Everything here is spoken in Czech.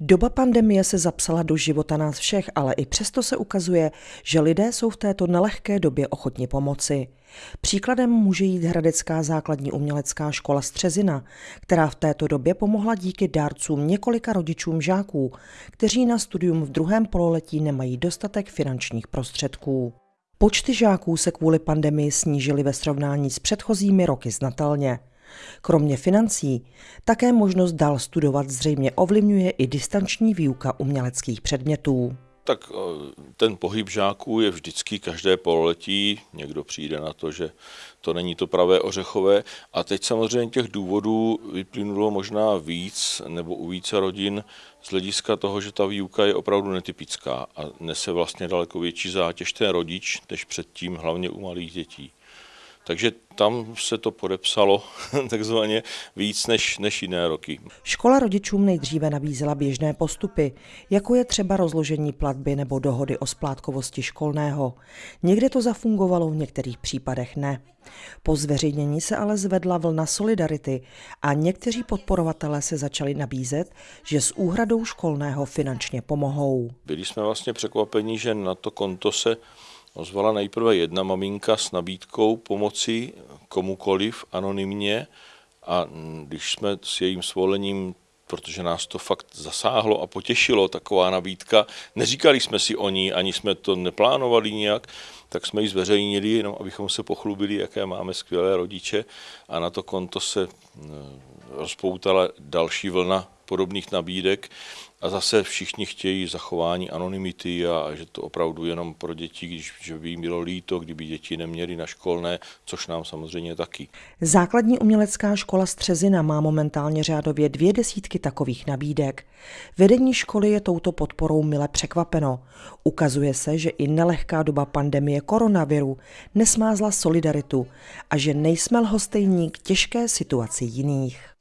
Doba pandemie se zapsala do života nás všech, ale i přesto se ukazuje, že lidé jsou v této nelehké době ochotni pomoci. Příkladem může jít Hradecká základní umělecká škola Střezina, která v této době pomohla díky dárcům několika rodičům žáků, kteří na studium v druhém pololetí nemají dostatek finančních prostředků. Počty žáků se kvůli pandemii snížily ve srovnání s předchozími roky znatelně. Kromě financí také možnost dál studovat zřejmě ovlivňuje i distanční výuka uměleckých předmětů. Tak eh, ten pohyb žáků je vždycky každé pololetí. Někdo přijde na to, že to není to pravé ořechové. A teď samozřejmě těch důvodů vyplynulo možná víc nebo u více rodin z hlediska toho, že ta výuka je opravdu netypická a nese vlastně daleko větší zátěž ten rodič, než předtím hlavně u malých dětí. Takže tam se to podepsalo takzvaně víc než, než jiné roky. Škola rodičům nejdříve nabízela běžné postupy, jako je třeba rozložení platby nebo dohody o splátkovosti školného. Někde to zafungovalo, v některých případech ne. Po zveřejnění se ale zvedla vlna solidarity a někteří podporovatelé se začali nabízet, že s úhradou školného finančně pomohou. Byli jsme vlastně překvapeni, že na to konto se ozvala nejprve jedna maminka s nabídkou pomoci komukoliv anonymně a když jsme s jejím svolením protože nás to fakt zasáhlo a potěšilo, taková nabídka. Neříkali jsme si o ní, ani jsme to neplánovali nijak, tak jsme ji zveřejnili, jenom abychom se pochlubili, jaké máme skvělé rodiče a na to konto se eh, rozpoutala další vlna podobných nabídek a zase všichni chtějí zachování anonymity a že to opravdu jenom pro děti, když že by jim bylo líto, kdyby děti neměly na školné, což nám samozřejmě taky. Základní umělecká škola Střezina má momentálně řádově dvě desítky takových nabídek. Vedení školy je touto podporou mile překvapeno. Ukazuje se, že i nelehká doba pandemie koronaviru nesmázla solidaritu a že nejsme lhostejní k těžké situaci jiných.